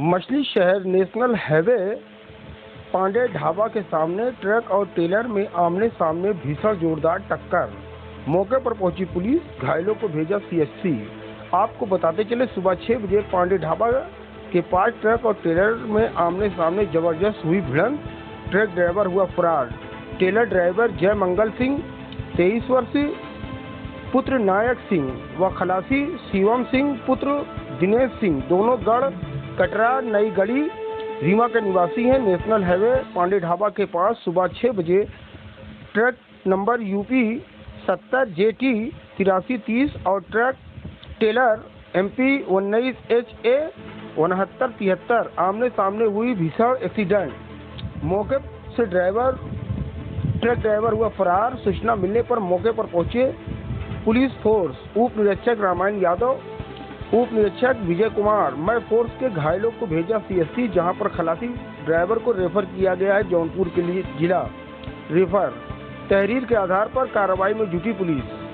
मछली शहर national highway, Pandey dhaba के सामने ट्रक और टेलर में आमने सामने भीषण जोरदार टक्कर। मौके पर पहुँची पुलिस, घायलों को भेजा सीएचसी आपको बताते चले, सुबह छह बजे पांडे ढाबा के पास ट्रक और टेलर में आमने सामने ज़बरदस्त हुई भिड़ंत। ट्रक ड्राइवर हुआ फरार। टेलर ड्राइवर जय मंगल सिंह, तेईस वर्षीय पुत्र नायक सिंह व खलासी शिवम सिंह, पुत्र दिनेश सिंह, दोनों गढ़ कटरा, नई गढ़ी रीमा के निवासी हैं। नेशनल हाईवे, पांडे ढाबा के पास सुबह छः बजे ट्रक नंबर यूपी सत्तर जे टी तिरासी तीस और ट्रक टेलर एम पी उन्नीस एच ए उनहत्तर तिहत्तर। आमने सामने हुई भीषण एक्सीडेंट। मौके से ड्राइवर, ट्रक ड्राइवर हुआ फरार। सूचना मिलने पर मौके पर पहुँचे पुलिस फोर्स। उप निरीक्षक रामायण यादव उप निरीक्षक विजय कुमार मैं फोर्स के घायलों को भेजा सीएससी जहाँ पर खलासी ड्राइवर को रेफर किया गया है जौनपुर के लिए जिला। रेफर, तहरीर के आधार पर कार्रवाई में जुटी पुलिस।